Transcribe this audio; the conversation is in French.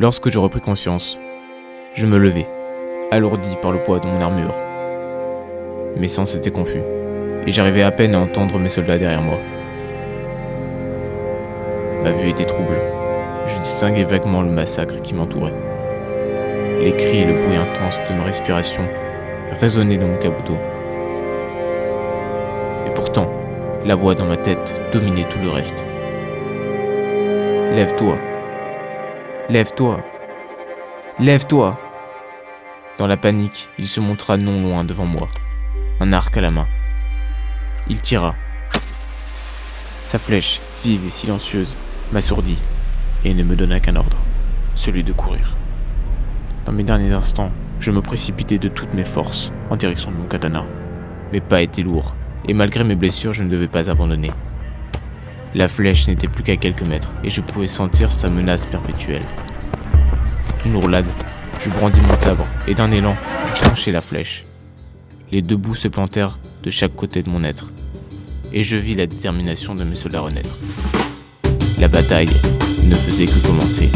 Lorsque je repris conscience, je me levai, alourdi par le poids de mon armure. Mes sens étaient confus, et j'arrivais à peine à entendre mes soldats derrière moi. Ma vue était trouble. Je distinguais vaguement le massacre qui m'entourait. Les cris et le bruit intense de ma respiration résonnaient dans mon caboteau. Et pourtant, la voix dans ma tête dominait tout le reste. Lève-toi. Lève-toi. Lève-toi. Dans la panique, il se montra non loin devant moi, un arc à la main. Il tira. Sa flèche, vive et silencieuse, m'assourdit et ne me donna qu'un ordre, celui de courir. Dans mes derniers instants, je me précipitai de toutes mes forces en direction de mon katana. Mes pas étaient lourds, et malgré mes blessures, je ne devais pas abandonner. La flèche n'était plus qu'à quelques mètres, et je pouvais sentir sa menace perpétuelle. Une roulade, je brandis mon sabre, et d'un élan, je franchis la flèche. Les deux bouts se plantèrent de chaque côté de mon être, et je vis la détermination de mes soldats renaître. La bataille ne faisait que commencer.